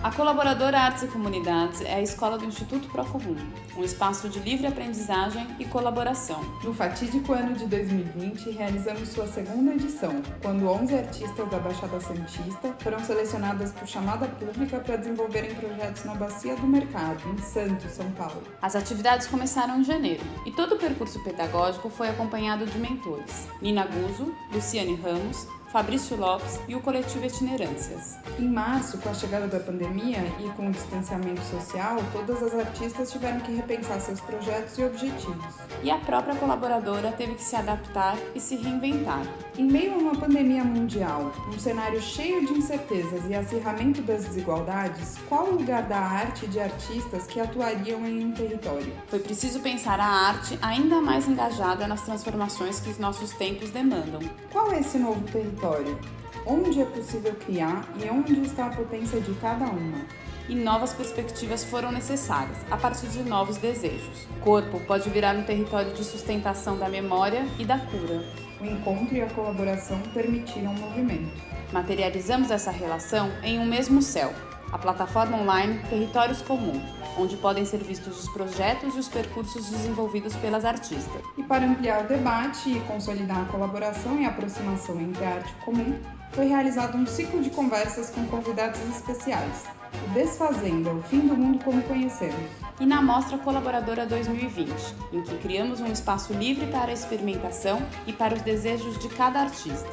A colaboradora Artes e Comunidades é a escola do Instituto Procomum, um espaço de livre aprendizagem e colaboração. No fatídico ano de 2020, realizamos sua segunda edição, quando 11 artistas da Baixada Santista foram selecionadas por chamada pública para desenvolverem projetos na Bacia do Mercado, em Santos, São Paulo. As atividades começaram em janeiro e todo o percurso pedagógico foi acompanhado de mentores. Nina Guzzo, Luciane Ramos, Fabrício Lopes e o coletivo Itinerâncias. Em março, com a chegada da pandemia e com o distanciamento social, todas as artistas tiveram que repensar seus projetos e objetivos. E a própria colaboradora teve que se adaptar e se reinventar. Em meio a uma pandemia mundial, um cenário cheio de incertezas e acirramento das desigualdades, qual o lugar da arte e de artistas que atuariam em um território? Foi preciso pensar a arte ainda mais engajada nas transformações que os nossos tempos demandam. Qual é esse novo território? Território, onde é possível criar e onde está a potência de cada uma. E novas perspectivas foram necessárias, a partir de novos desejos. O corpo pode virar um território de sustentação da memória e da cura. O encontro e a colaboração permitiram o movimento. Materializamos essa relação em um mesmo céu, a plataforma online Territórios Comuns, onde podem ser vistos os projetos e os percursos desenvolvidos pelas artistas. E para ampliar o debate e consolidar a colaboração e aproximação entre a arte comum, foi realizado um ciclo de conversas com convidados especiais, o Desfazenda, o fim do mundo como conhecemos. E na Mostra Colaboradora 2020, em que criamos um espaço livre para a experimentação e para os desejos de cada artista.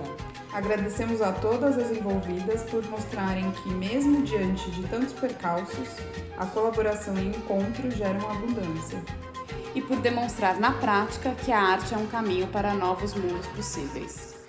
Agradecemos a todas as envolvidas por mostrarem que, mesmo diante de tantos percalços, a colaboração e encontro geram abundância. E por demonstrar na prática que a arte é um caminho para novos mundos possíveis.